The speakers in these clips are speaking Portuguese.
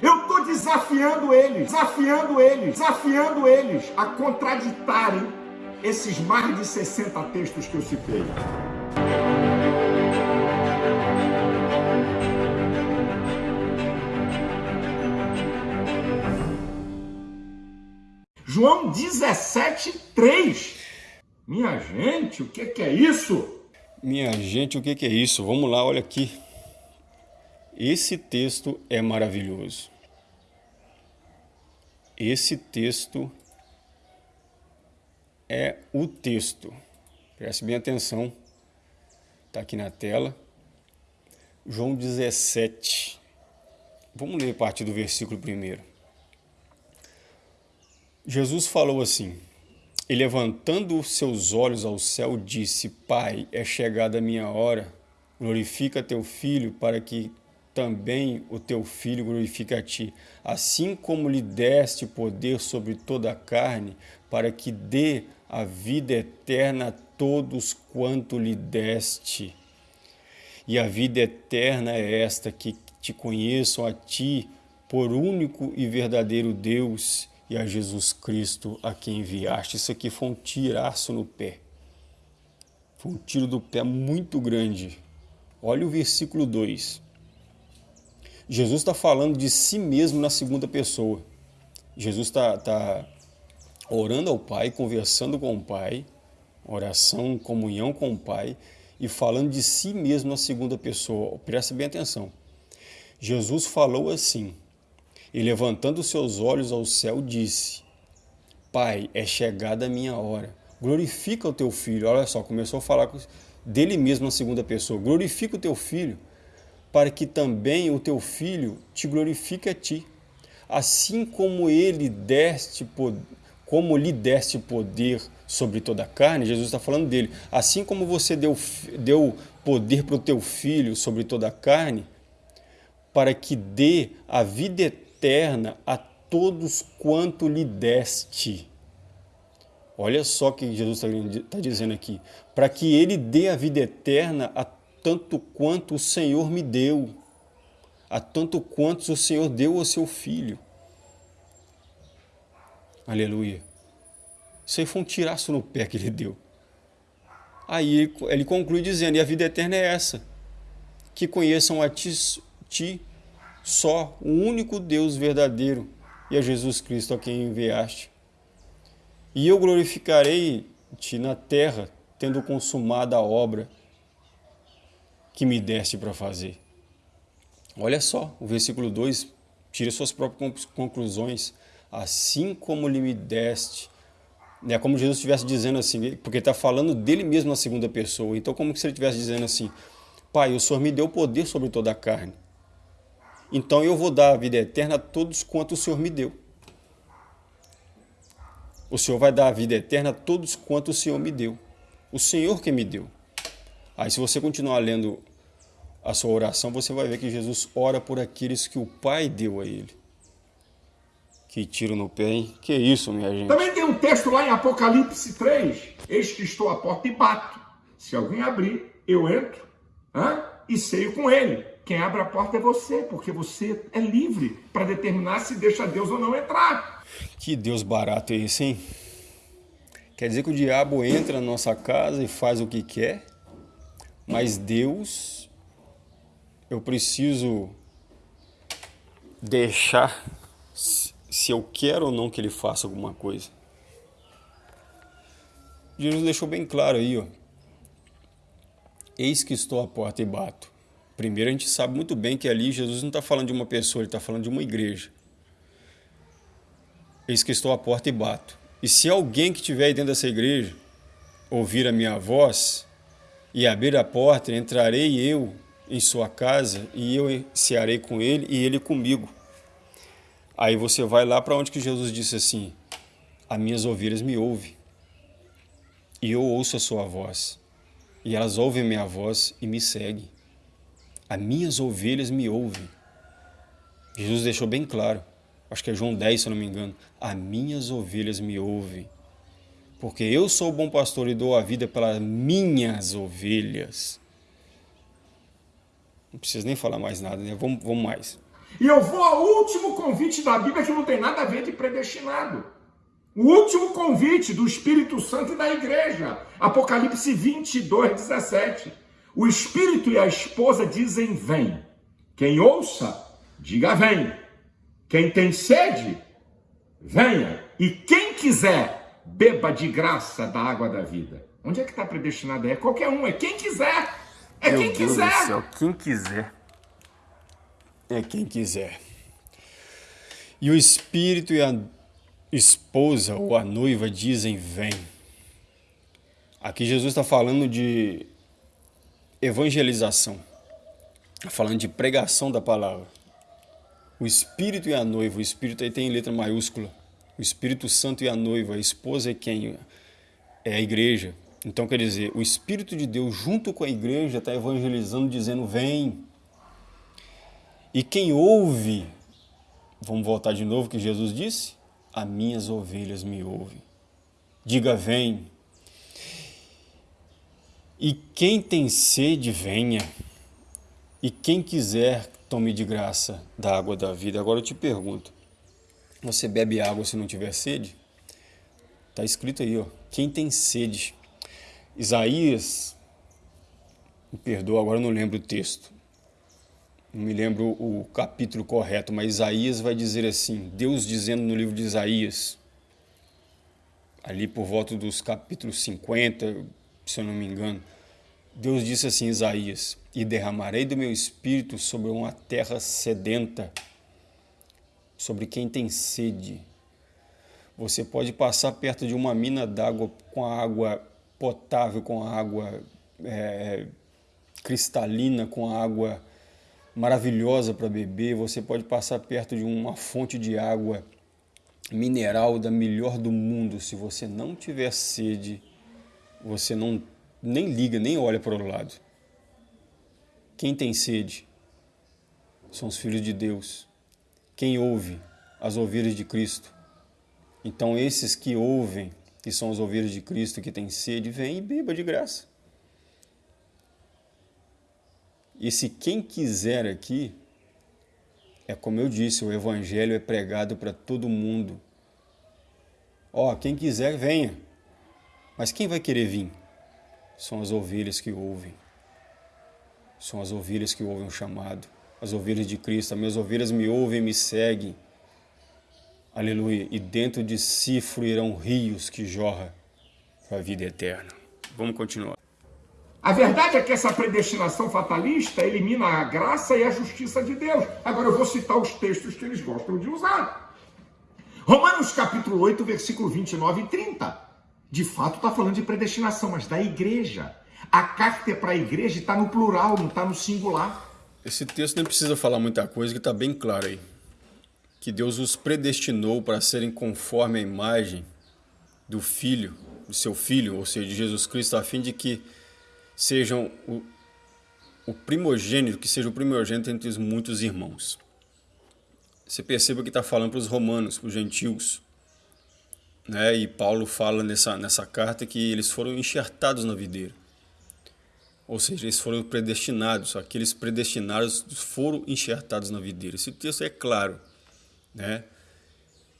Eu estou desafiando eles, desafiando eles, desafiando eles a contraditarem esses mais de 60 textos que eu citei. João 17, 3. Minha gente, o que, que é isso? Minha gente, o que, que é isso? Vamos lá, olha aqui. Esse texto é maravilhoso. Esse texto é o texto. Preste bem atenção. Está aqui na tela. João 17. Vamos ler a partir do versículo primeiro. Jesus falou assim: E levantando seus olhos ao céu, disse: Pai, é chegada a minha hora. Glorifica teu filho, para que também o teu filho glorifica a ti, assim como lhe deste poder sobre toda a carne, para que dê a vida eterna a todos quanto lhe deste. E a vida eterna é esta, que te conheçam a ti, por único e verdadeiro Deus, e a Jesus Cristo a quem enviaste. Isso aqui foi um tiraço no pé. Foi um tiro do pé muito grande. Olha o versículo 2. Jesus está falando de si mesmo na segunda pessoa. Jesus está tá orando ao Pai, conversando com o Pai, oração, comunhão com o Pai e falando de si mesmo na segunda pessoa. Presta bem atenção. Jesus falou assim, e levantando seus olhos ao céu, disse: Pai, é chegada a minha hora. Glorifica o teu filho. Olha só, começou a falar dele mesmo na segunda pessoa. Glorifica o teu filho para que também o teu filho te glorifique a ti. Assim como ele deste como lhe deste poder sobre toda a carne, Jesus está falando dele, assim como você deu, deu poder para o teu filho sobre toda a carne, para que dê a vida eterna a todos quanto lhe deste. Olha só o que Jesus está tá dizendo aqui, para que ele dê a vida eterna a tanto quanto o Senhor me deu, a tanto quanto o Senhor deu ao seu filho. Aleluia. Isso aí foi um tiraço no pé que ele deu. Aí ele conclui dizendo, e a vida eterna é essa, que conheçam a ti, ti só, o único Deus verdadeiro, e a Jesus Cristo a quem enviaste. E eu glorificarei-te na terra, tendo consumado a obra que me deste para fazer. Olha só, o versículo 2, tira suas próprias conclusões. Assim como lhe me deste, é como Jesus estivesse dizendo assim, porque está falando dele mesmo na segunda pessoa. Então, como se ele estivesse dizendo assim, Pai, o Senhor me deu poder sobre toda a carne. Então eu vou dar a vida eterna a todos quanto o Senhor me deu. O Senhor vai dar a vida eterna a todos quanto o Senhor me deu. O Senhor que me deu. Aí se você continuar lendo a sua oração, você vai ver que Jesus ora por aqueles que o Pai deu a ele. Que tiro no pé, hein? Que isso, minha gente? Também tem um texto lá em Apocalipse 3. Eis que estou à porta e bato. Se alguém abrir, eu entro hein? e ceio com ele. Quem abre a porta é você, porque você é livre para determinar se deixa Deus ou não entrar. Que Deus barato é esse, hein? Quer dizer que o diabo entra na nossa casa e faz o que quer, mas Deus eu preciso deixar se eu quero ou não que ele faça alguma coisa. Jesus deixou bem claro aí, ó. Eis que estou à porta e bato. Primeiro, a gente sabe muito bem que ali Jesus não está falando de uma pessoa, ele está falando de uma igreja. Eis que estou à porta e bato. E se alguém que estiver aí dentro dessa igreja ouvir a minha voz e abrir a porta, entrarei eu em sua casa e eu cearei com ele e ele comigo. Aí você vai lá para onde que Jesus disse assim, as minhas ovelhas me ouvem e eu ouço a sua voz e elas ouvem minha voz e me seguem. As minhas ovelhas me ouvem. Jesus deixou bem claro, acho que é João 10 se eu não me engano, as minhas ovelhas me ouvem. Porque eu sou o bom pastor e dou a vida pelas minhas ovelhas. Não precisa nem falar mais nada, né? Vamos, vamos mais. E eu vou ao último convite da Bíblia que não tem nada a ver de predestinado. O último convite do Espírito Santo e da igreja. Apocalipse 22, 17. O Espírito e a esposa dizem: Vem. Quem ouça, diga: Vem. Quem tem sede, venha. E quem quiser, beba de graça da água da vida. Onde é que está predestinado? É qualquer um, é quem quiser. É Meu quem Deus quiser. Do céu, quem quiser. É quem quiser. E o Espírito e a esposa ou a noiva dizem: Vem. Aqui Jesus está falando de evangelização, está falando de pregação da palavra. O Espírito e a noiva, o Espírito aí tem letra maiúscula. O Espírito Santo e a noiva, a esposa é quem? É a igreja. Então quer dizer, o Espírito de Deus junto com a igreja está evangelizando, dizendo: Vem. E quem ouve, vamos voltar de novo que Jesus disse: As minhas ovelhas me ouvem. Diga: Vem. E quem tem sede, venha. E quem quiser, tome de graça da água da vida. Agora eu te pergunto: você bebe água se não tiver sede? Está escrito aí, ó. Quem tem sede? Isaías, me perdoa, agora não lembro o texto. Não me lembro o capítulo correto, mas Isaías vai dizer assim: Deus dizendo no livro de Isaías, ali por volta dos capítulos 50, se eu não me engano, Deus disse assim, Isaías: E derramarei do meu espírito sobre uma terra sedenta, sobre quem tem sede. Você pode passar perto de uma mina d'água com a água potável, com a água é, cristalina, com a água maravilhosa para beber. Você pode passar perto de uma fonte de água mineral da melhor do mundo. Se você não tiver sede, você não nem liga, nem olha para o lado. Quem tem sede são os filhos de Deus. Quem ouve as ovelhas de Cristo. Então, esses que ouvem, que são as ovelhas de Cristo, que têm sede, vem e beba de graça. E se quem quiser aqui, é como eu disse, o evangelho é pregado para todo mundo. Ó, quem quiser, venha. Mas quem vai querer vir? são as ovelhas que ouvem. São as ovelhas que ouvem o chamado. As ovelhas de Cristo. As minhas ovelhas me ouvem e me seguem. Aleluia. E dentro de si fluirão rios que jorram para a vida eterna. Vamos continuar. A verdade é que essa predestinação fatalista elimina a graça e a justiça de Deus. Agora eu vou citar os textos que eles gostam de usar. Romanos capítulo 8, versículo 29 e 30 de fato está falando de predestinação, mas da igreja. A carta é para a igreja está no plural, não está no singular. Esse texto nem precisa falar muita coisa, que está bem claro aí. Que Deus os predestinou para serem conforme a imagem do Filho, do seu Filho, ou seja, de Jesus Cristo, a fim de que sejam o, o primogênito, que seja o primogênito entre os muitos irmãos. Você perceba que está falando para os romanos, para os gentios, né? E Paulo fala nessa, nessa carta que eles foram enxertados na videira. Ou seja, eles foram predestinados, aqueles predestinados foram enxertados na videira. Esse texto é claro, né?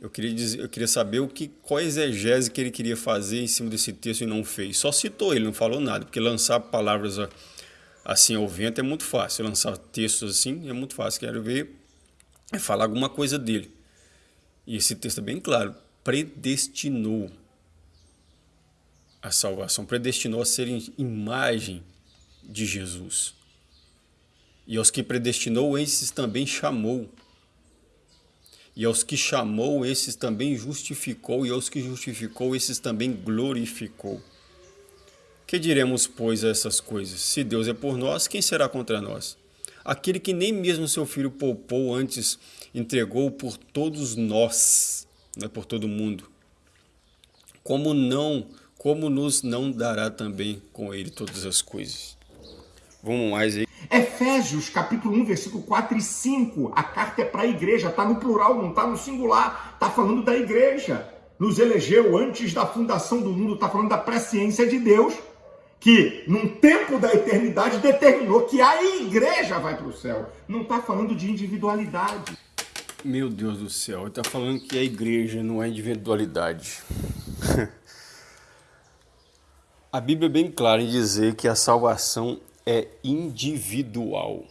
Eu queria, dizer, eu queria saber o que, qual exegese que ele queria fazer em cima desse texto e não fez. Só citou ele, não falou nada, porque lançar palavras assim ao vento é muito fácil. Lançar textos assim é muito fácil. Quero ver é falar alguma coisa dele. E esse texto é bem claro predestinou a salvação, predestinou a ser imagem de Jesus. E aos que predestinou, esses também chamou. E aos que chamou, esses também justificou, e aos que justificou, esses também glorificou. Que diremos, pois, a essas coisas? Se Deus é por nós, quem será contra nós? Aquele que nem mesmo seu filho poupou, antes entregou por todos nós né, por todo mundo. Como não, como nos não dará também com ele todas as coisas. Vamos mais aí. Efésios, capítulo 1, versículo 4 e 5. A carta é para a igreja, está no plural, não está no singular. Está falando da igreja. Nos elegeu antes da fundação do mundo, está falando da presciência de Deus. que num tempo da eternidade determinou que a igreja vai para o céu. Não está falando de individualidade. Meu Deus do céu, ele está falando que a igreja não é individualidade. a Bíblia é bem clara em dizer que a salvação é individual,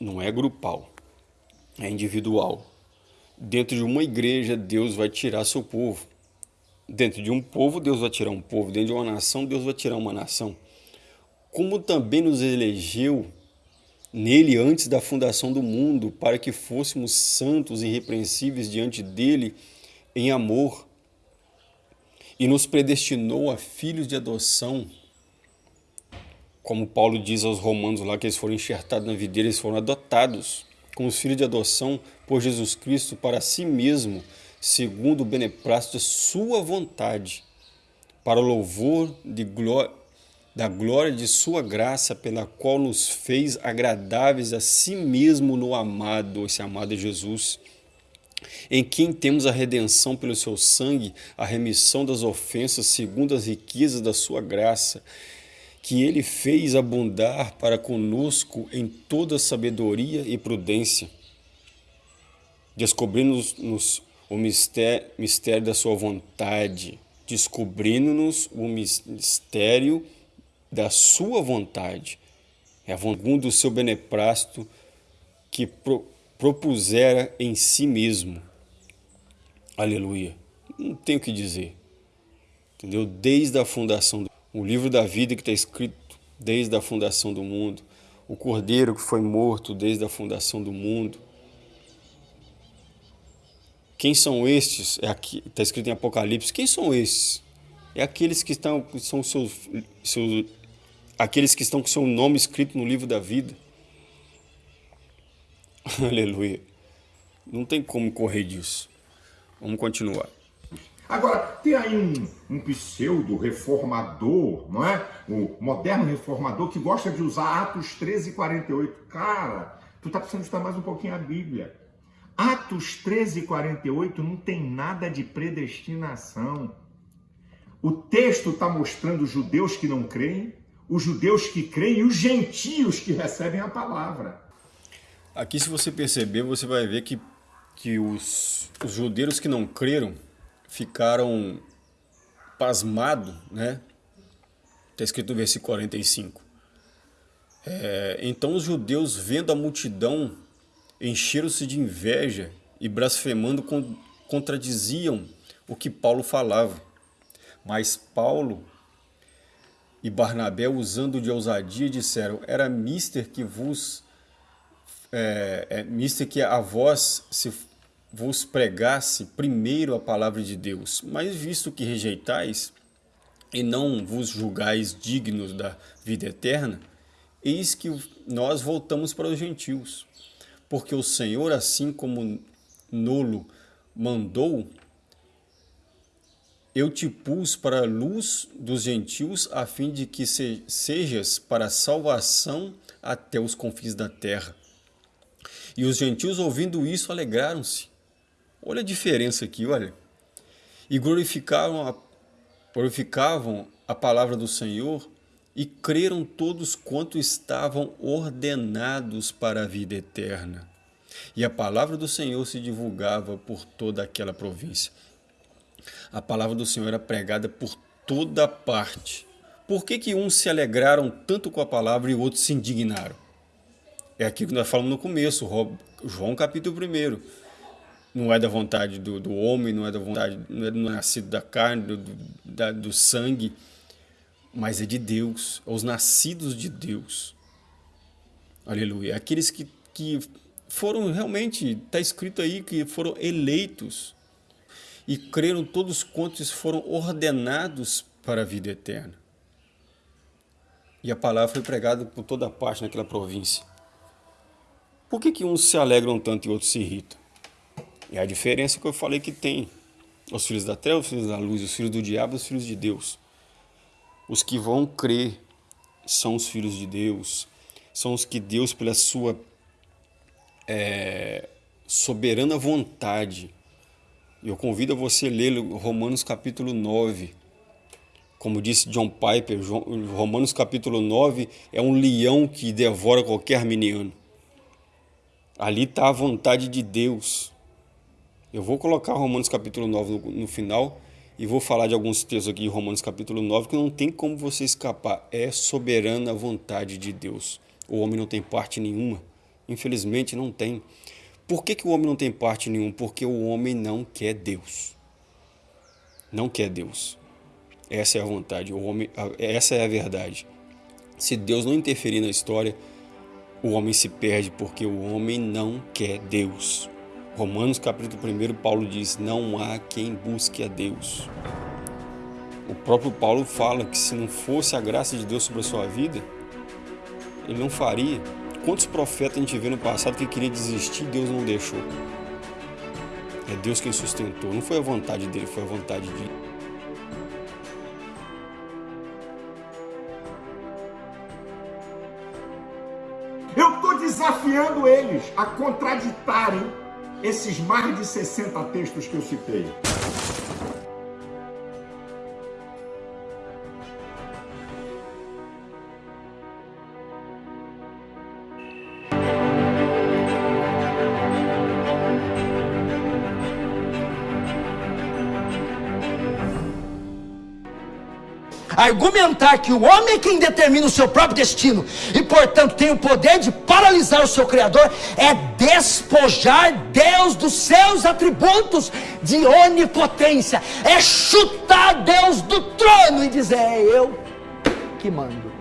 não é grupal, é individual. Dentro de uma igreja, Deus vai tirar seu povo. Dentro de um povo, Deus vai tirar um povo. Dentro de uma nação, Deus vai tirar uma nação. Como também nos elegeu nele antes da fundação do mundo, para que fôssemos santos e irrepreensíveis diante dele em amor, e nos predestinou a filhos de adoção, como Paulo diz aos romanos lá, que eles foram enxertados na videira, eles foram adotados como os filhos de adoção por Jesus Cristo para si mesmo, segundo o beneplácito de sua vontade, para o louvor glória da glória de sua graça, pela qual nos fez agradáveis a si mesmo no amado, esse amado é Jesus, em quem temos a redenção pelo seu sangue, a remissão das ofensas segundo as riquezas da sua graça, que ele fez abundar para conosco em toda sabedoria e prudência, descobrindo-nos o mistério, mistério da sua vontade, descobrindo-nos o mistério da sua vontade, é vontade do seu beneplácito que pro, propusera em si mesmo. Aleluia. Não tenho o que dizer. Entendeu? Desde a fundação, do, o livro da vida que está escrito desde a fundação do mundo, o cordeiro que foi morto desde a fundação do mundo. Quem são estes? É aqui, está escrito em Apocalipse. Quem são estes? É aqueles que estão, são seus, seus, aqueles que estão com seu nome escrito no livro da vida. Aleluia. Não tem como correr disso. Vamos continuar. Agora, tem aí um, um pseudo reformador, não é? O moderno reformador que gosta de usar Atos 13 e 48. Cara, tu tá precisando estudar mais um pouquinho a Bíblia. Atos 13 e 48 não tem nada de predestinação. O texto está mostrando os judeus que não creem, os judeus que creem e os gentios que recebem a palavra. Aqui, se você perceber, você vai ver que, que os, os judeus que não creram ficaram pasmados, né? Está escrito no versículo 45. É, então os judeus, vendo a multidão, encheram-se de inveja e blasfemando contradiziam o que Paulo falava. Mas Paulo e Barnabé, usando de ousadia, disseram: Era mister que vos é, é, mister que a vós se vos pregasse primeiro a palavra de Deus, mas visto que rejeitais e não vos julgais dignos da vida eterna, eis que nós voltamos para os gentios. Porque o Senhor, assim como Nolo mandou, eu te pus para a luz dos gentios, a fim de que se, sejas para salvação até os confins da terra. E os gentios, ouvindo isso, alegraram-se. Olha a diferença aqui, olha. E glorificavam a, glorificavam a palavra do Senhor e creram todos quanto estavam ordenados para a vida eterna. E a palavra do Senhor se divulgava por toda aquela província a palavra do Senhor era pregada por toda parte. Por que, que uns se alegraram tanto com a palavra e outros se indignaram? É aquilo que nós falamos no começo, João capítulo 1. Não é da vontade do, do homem, não é da vontade, não é do nascido da carne, do, da, do sangue, mas é de Deus, é os nascidos de Deus. Aleluia. Aqueles que, que foram realmente, está escrito aí, que foram eleitos e creram todos quantos foram ordenados para a vida eterna. E a palavra foi pregada por toda parte naquela província. Por que, que uns se alegram tanto e outros se irritam? É a diferença que eu falei que tem. Os filhos da treva, os filhos da luz, os filhos do diabo, os filhos de Deus. Os que vão crer são os filhos de Deus, são os que Deus, pela sua é, soberana vontade, eu convido a você a ler Romanos capítulo 9, Como disse John Piper, Romanos capítulo 9 é um leão que devora qualquer miniano. Ali está a vontade de Deus. Eu vou colocar Romanos capítulo 9 no, no final e vou falar de alguns textos aqui em Romanos capítulo 9 que não tem como você escapar. É soberana a vontade de Deus. O homem não tem parte nenhuma. Infelizmente não tem. Por que, que o homem não tem parte nenhuma? Porque o homem não quer Deus. Não quer Deus. Essa é a vontade. O homem, essa é a verdade. Se Deus não interferir na história, o homem se perde porque o homem não quer Deus. Romanos capítulo 1, Paulo diz: Não há quem busque a Deus. O próprio Paulo fala que se não fosse a graça de Deus sobre a sua vida, ele não faria. Quantos profetas a gente vê no passado que queria desistir Deus não deixou? É Deus quem sustentou. Não foi a vontade dele, foi a vontade de Eu estou desafiando eles a contraditarem esses mais de 60 textos que eu citei. Argumentar que o homem é quem determina o seu próprio destino e, portanto, tem o poder de paralisar o seu Criador, é despojar Deus dos seus atributos de onipotência, é chutar Deus do trono e dizer: É eu que mando.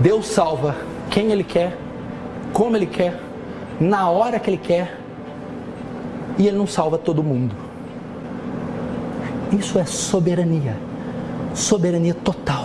Deus salva quem Ele quer, como Ele quer, na hora que Ele quer, e Ele não salva todo mundo. Isso é soberania soberania total.